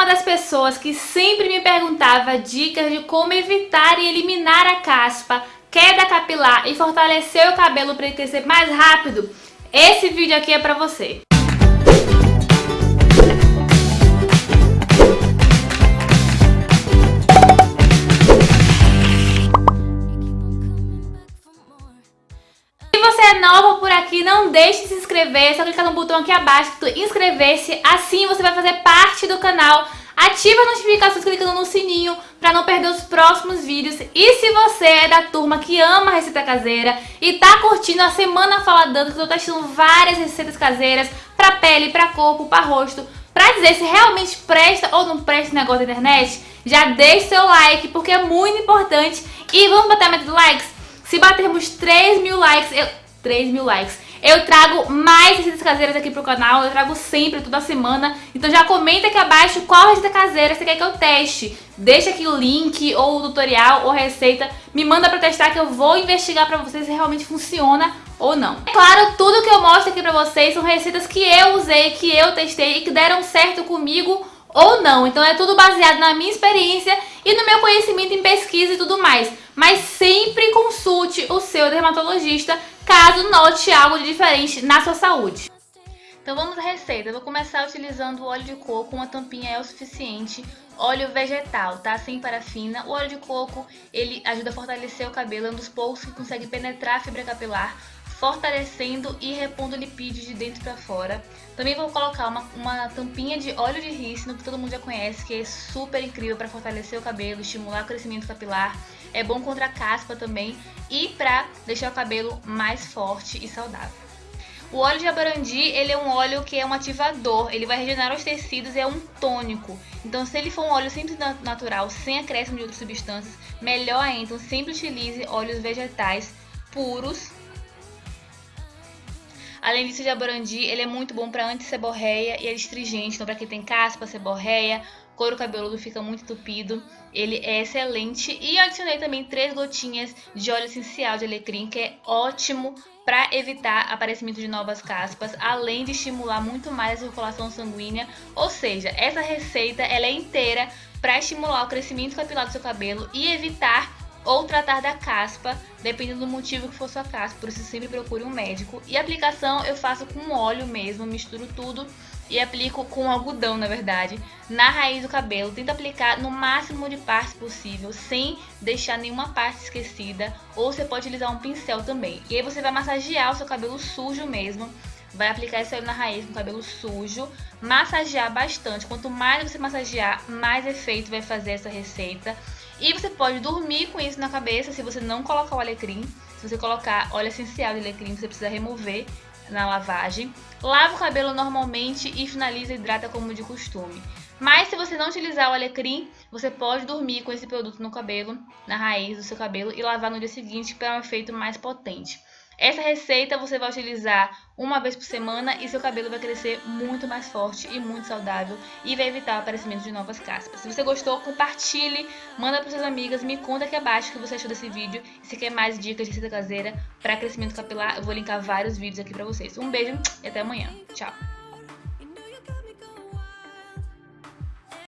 uma das pessoas que sempre me perguntava dicas de como evitar e eliminar a caspa, queda capilar e fortalecer o cabelo para ele crescer mais rápido, esse vídeo aqui é para você. Aqui, não deixe de se inscrever, é só clicar no botão aqui abaixo, inscrever-se, assim você vai fazer parte do canal. Ative as notificações clicando no sininho para não perder os próximos vídeos. E se você é da turma que ama receita caseira e tá curtindo a Semana Fala Dando, que eu tô testando várias receitas caseiras pra pele, pra corpo, pra rosto, pra dizer se realmente presta ou não presta o negócio da internet, já deixe seu like, porque é muito importante. E vamos bater a meta de likes? Se batermos 3 mil likes, eu... 3 mil likes. Eu trago mais receitas caseiras aqui pro canal, eu trago sempre, toda semana. Então já comenta aqui abaixo qual receita caseira você quer que eu teste. Deixa aqui o link, ou o tutorial, ou receita. Me manda pra testar que eu vou investigar pra vocês se realmente funciona ou não. É claro, tudo que eu mostro aqui pra vocês são receitas que eu usei, que eu testei e que deram certo comigo ou não. Então é tudo baseado na minha experiência e no meu conhecimento em pesquisa e tudo mais. Mas sempre consulte o seu dermatologista caso note algo de diferente na sua saúde. Então vamos à receita. Eu vou começar utilizando o óleo de coco, uma tampinha é o suficiente. Óleo vegetal, tá? Sem parafina. O óleo de coco, ele ajuda a fortalecer o cabelo, é um dos poucos que consegue penetrar a fibra capilar, fortalecendo e repondo lipídios de dentro para fora. Também vou colocar uma, uma tampinha de óleo de rícino, que todo mundo já conhece, que é super incrível para fortalecer o cabelo, estimular o crescimento capilar. É bom contra a caspa também e para deixar o cabelo mais forte e saudável. O óleo de abarandi, ele é um óleo que é um ativador, ele vai regenerar os tecidos é um tônico. Então, se ele for um óleo sempre natural, sem acréscimo de outras substâncias, melhor ainda. Então, sempre utilize óleos vegetais puros Além disso, o jaborandi, ele é muito bom para anti-seborreia e é astringente. Então, para quem tem caspa, seborreia, couro cabeludo fica muito entupido, ele é excelente. E adicionei também três gotinhas de óleo essencial de alecrim, que é ótimo para evitar aparecimento de novas caspas, além de estimular muito mais a circulação sanguínea. Ou seja, essa receita ela é inteira para estimular o crescimento capilar do seu cabelo e evitar ou tratar da caspa, dependendo do motivo que for sua caspa, por isso sempre procure um médico. E a aplicação eu faço com óleo mesmo, misturo tudo e aplico com algodão, na verdade, na raiz do cabelo. Tento aplicar no máximo de partes possível, sem deixar nenhuma parte esquecida, ou você pode utilizar um pincel também. E aí você vai massagear o seu cabelo sujo mesmo, vai aplicar esse óleo na raiz com o cabelo sujo, massagear bastante. Quanto mais você massagear, mais efeito vai fazer essa receita. E você pode dormir com isso na cabeça se você não colocar o alecrim. Se você colocar óleo essencial de alecrim, você precisa remover na lavagem. Lava o cabelo normalmente e finaliza e hidrata como de costume. Mas se você não utilizar o alecrim, você pode dormir com esse produto no cabelo, na raiz do seu cabelo e lavar no dia seguinte para um efeito mais potente. Essa receita você vai utilizar uma vez por semana e seu cabelo vai crescer muito mais forte e muito saudável e vai evitar o aparecimento de novas caspas. Se você gostou, compartilhe, manda para suas amigas, me conta aqui abaixo o que você achou desse vídeo. Se quer mais dicas de receita caseira para crescimento capilar, eu vou linkar vários vídeos aqui para vocês. Um beijo e até amanhã. Tchau!